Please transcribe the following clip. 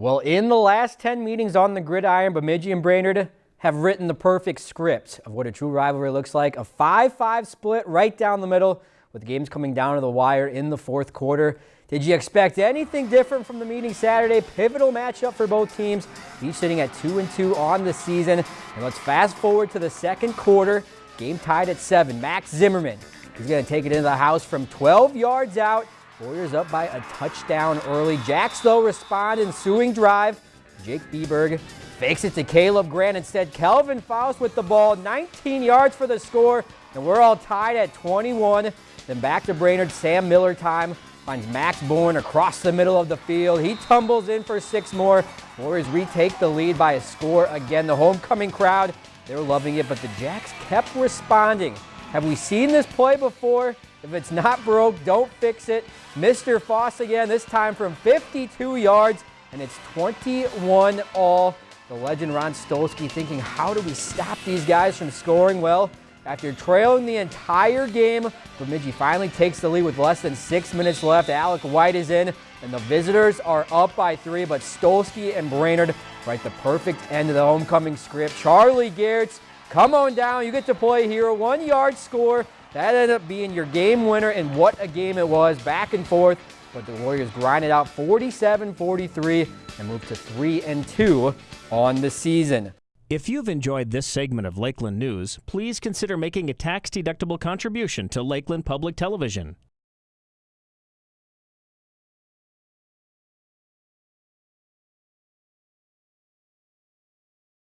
Well, in the last 10 meetings on the gridiron, Bemidji and Brainerd have written the perfect script of what a true rivalry looks like. A 5-5 split right down the middle with games coming down to the wire in the fourth quarter. Did you expect anything different from the meeting Saturday? Pivotal matchup for both teams, each sitting at 2 and 2 on the season. And let's fast forward to the second quarter. Game tied at 7. Max Zimmerman He's going to take it into the house from 12 yards out. Warriors up by a touchdown early. Jacks, though, respond ensuing drive. Jake Beberg fakes it to Caleb Grant. Instead, Kelvin Faust with the ball. 19 yards for the score, and we're all tied at 21. Then back to Brainerd. Sam Miller time. Finds Max Bourne across the middle of the field. He tumbles in for six more. Warriors retake the lead by a score again. The homecoming crowd, they were loving it, but the Jacks kept responding. Have we seen this play before? If it's not broke, don't fix it. Mr. Foss again, this time from 52 yards, and it's 21 all. The legend Ron Stolski thinking, how do we stop these guys from scoring? Well, after trailing the entire game, Bemidji finally takes the lead with less than six minutes left. Alec White is in, and the visitors are up by three, but Stolski and Brainerd write the perfect end of the homecoming script. Charlie Gertz, come on down. You get to play here. One yard score. That ended up being your game winner, and what a game it was, back and forth. But the Warriors grinded out 47-43 and moved to 3 and 2 on the season. If you've enjoyed this segment of Lakeland News, please consider making a tax-deductible contribution to Lakeland Public Television.